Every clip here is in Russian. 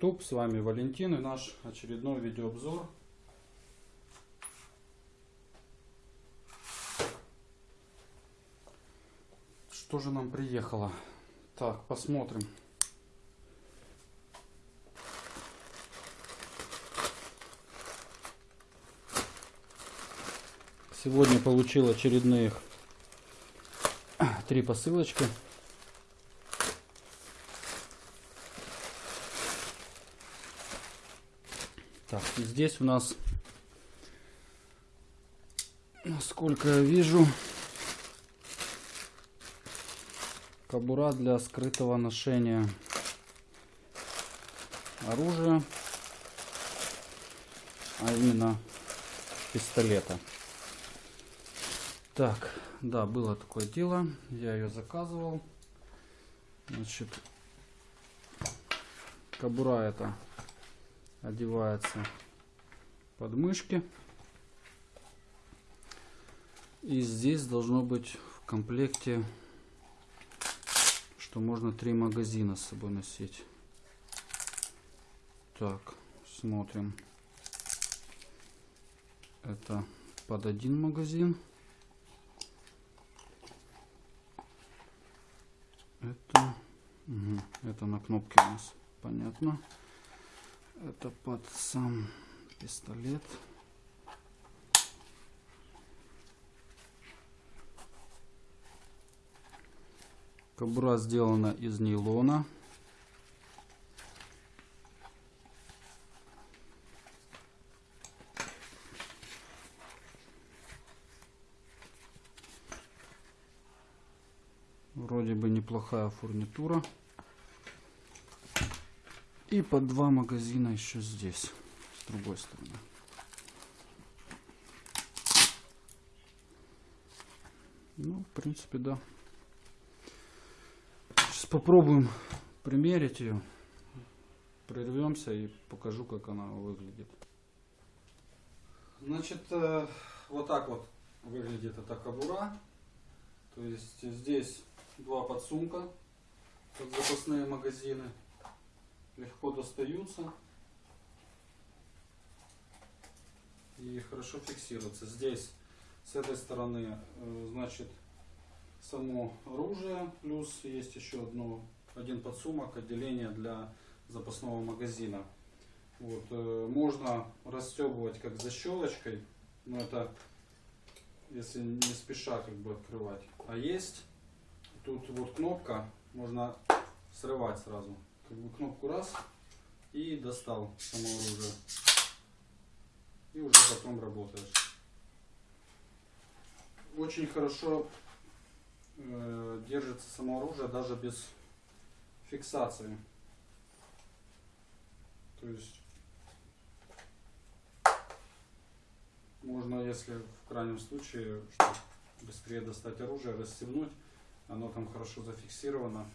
YouTube, с вами Валентин и наш очередной видеообзор. Что же нам приехало? Так, посмотрим. Сегодня получил очередные три посылочки. Так, здесь у нас, насколько я вижу, кобура для скрытого ношения оружия, а именно пистолета. Так, да, было такое дело. Я ее заказывал. Значит, кобура это одевается под мышки. И здесь должно быть в комплекте, что можно три магазина с собой носить. Так, смотрим. Это под один магазин. Это, угу, это на кнопке у нас, понятно. Это под сам пистолет. Кобура сделана из нейлона. Вроде бы неплохая фурнитура. И по два магазина еще здесь, с другой стороны. Ну, в принципе, да. Сейчас попробуем примерить ее. Прервемся и покажу, как она выглядит. Значит, э, вот так вот выглядит эта кобура. То есть здесь два подсумка под запасные магазины. Легко достаются и хорошо фиксируются. Здесь с этой стороны э, значит само оружие, плюс есть еще одно, один подсумок, отделение для запасного магазина. Вот, э, можно расстегивать как защелочкой, но это если не спеша как бы открывать. А есть Тут вот кнопка, можно срывать сразу. Как бы кнопку раз и достал само оружие. И уже потом работаешь. Очень хорошо э, держится само оружие даже без фиксации. То есть можно, если в крайнем случае, чтобы быстрее достать оружие, расстегнуть оно там хорошо зафиксировано.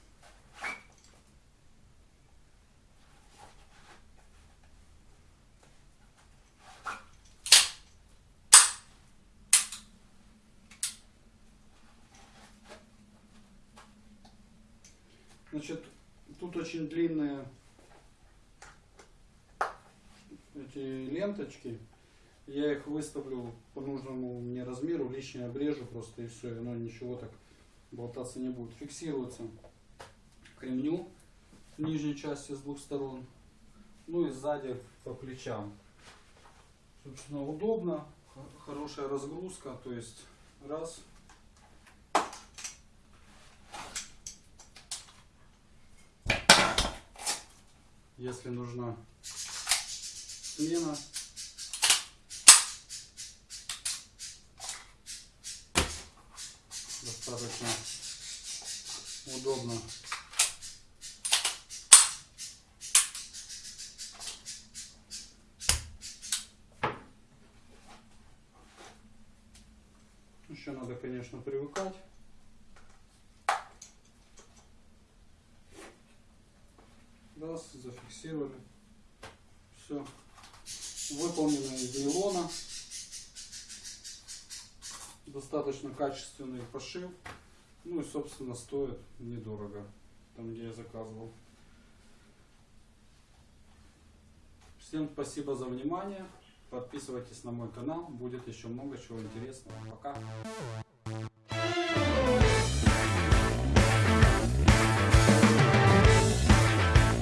Значит, тут очень длинные эти ленточки. Я их выставлю по нужному мне размеру, лишнее обрежу просто и все, и оно ничего так болтаться не будет. Фиксируется к ремню в нижней части с двух сторон. Ну и сзади по плечам. Собственно, удобно, хорошая разгрузка, то есть раз. Если нужна смена, достаточно удобно. Еще надо, конечно, привыкать. Раз, зафиксировали. Все. Выполнено из нейлона достаточно качественный пошив. Ну и, собственно, стоит недорого, там, где я заказывал. Всем спасибо за внимание. Подписывайтесь на мой канал. Будет еще много чего интересного. Пока.